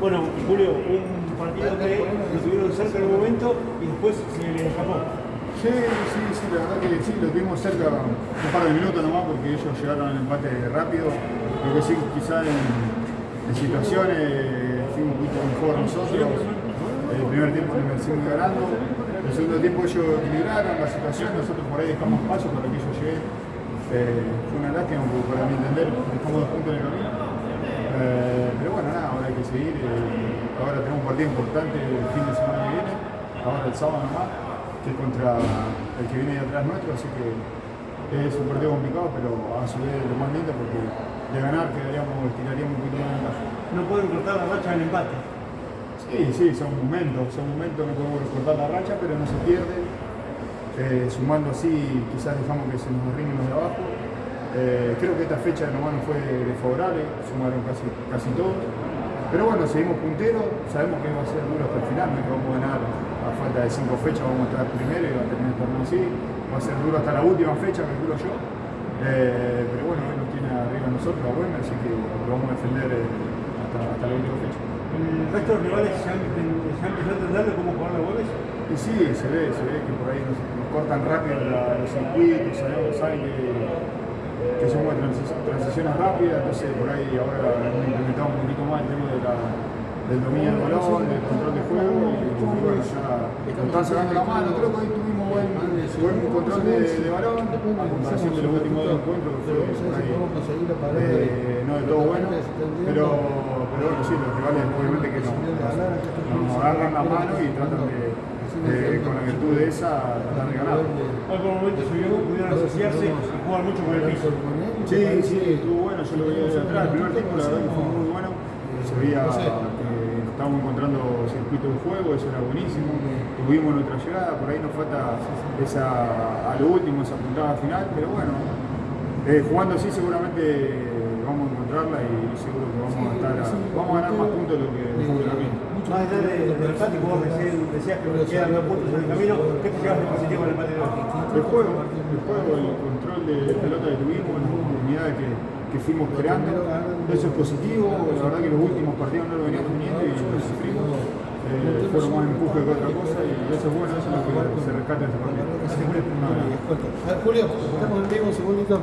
Bueno, Julio, un partido que lo tuvieron cerca en un momento y después se le escapó. Sí, sí, sí, la verdad que sí, lo tuvimos cerca un par de minutos nomás porque ellos llegaron al empate rápido. Lo que sí, quizá en, situaciones fuimos un poquito mejor nosotros. El primer tiempo nos merecimos ganando. El segundo tiempo ellos equilibraron la situación, nosotros por ahí dejamos paso para que ellos lleguen. Eh, fue una lástima para mi entender dejamos dos puntos en el camino. Eh, pero bueno, nada, ahora hay que seguir. eh, ahora tenemos un partido importante el fin de semana que viene, ahora el sábado nomás, que es contra el que viene de atrás nuestro, así que es un partido complicado, pero a su vez lo más lindo porque de ganar quedaríamos, tiraríamos un poquito más de ventaja. No pueden cortar la racha del empate. Sí, sí, son momentos, son momentos que podemos cortar la racha, pero no se pierde. Eh, sumando así, quizás dejamos que se nos arrimen los de abajo. Eh, creo que esta fecha nomás no fue desfavorable, sumaron casi, casi todos. Pero bueno, seguimos punteros, sabemos que va a ser duro hasta el final, no que vamos a ganar a falta de cinco fechas, vamos a estar primero y va a terminar el torneo así. Va a ser duro hasta la última fecha, calculo yo. Eh, pero bueno, él nos tiene arriba nosotros, a bueno, así que lo vamos a defender eh, hasta, hasta la última fecha. El resto de los rivales ya han, ya empezado a entenderlo cómo jugar los goles. Y sí, se ve, se ve que por ahí nos, nos cortan rápido la- los circuitos, sabemos, saben que, que transiciones rápidas, entonces por ahí ahora hemos implementado un poquito más el tema de la- del dominio del balón, del control de juego, y, bueno, ya están sacando la mano, creo que hoy tuvimos buen, buen control de, de balón, a comparación de los últimos dos encuentros, que fue por ahí, eh, no de todo bueno, pero, pero bueno, sí, los rivales obviamente que nos, nos agarran la mano y tratan de, con la virtud de esa, de ganar. Hoy por momento se vio que pudieron asociarse y jugar mucho con el piso. Sí, sí, estuvo bueno, yo lo veía desde atrás, el primer tiempo la verdad que fue muy bueno, se veía que estábamos encontrando circuito de juego, eso era buenísimo, tuvimos nuestra llegada, por ahí nos falta esa, a lo último, esa puntada final, pero bueno, eh, jugando así seguramente vamos a encontrarla y seguro que vamos a estar, a- vamos a ganar más puntos de lo que dejamos en el camino. Más allá de- del empate, vos recién decías que quedan nueve puntos en el camino, ¿qué te llevas de positivo en el empate de hoy? El juego, el juego, el control de pelota que tuvimos, las oportunidades que, que fuimos creando, eso es positivo, la verdad que los últimos partidos no lo veníamos teniendo y lo sufrimos, eh, fueron más empuje que otra cosa y eso es bueno, eso es lo que se rescata de este partido. A ver, Julio, estamos en vivo un segundito.